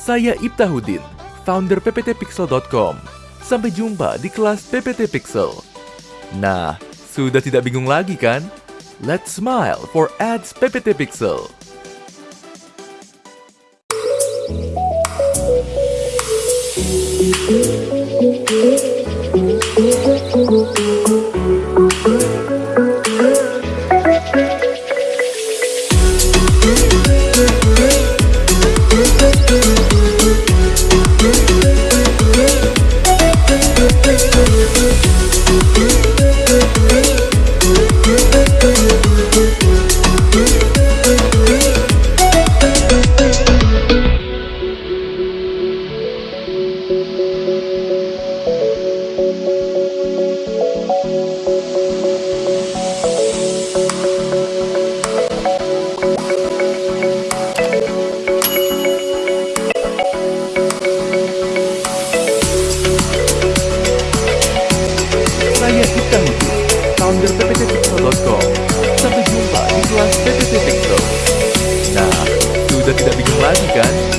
Saya Ibtahudin, founder pptpixel.com. Sampai jumpa di kelas PPT Pixel. Nah, sudah tidak bingung lagi kan? Let's smile for ads PPT Pixel. Saya Sudah tidak bingung lagi kan?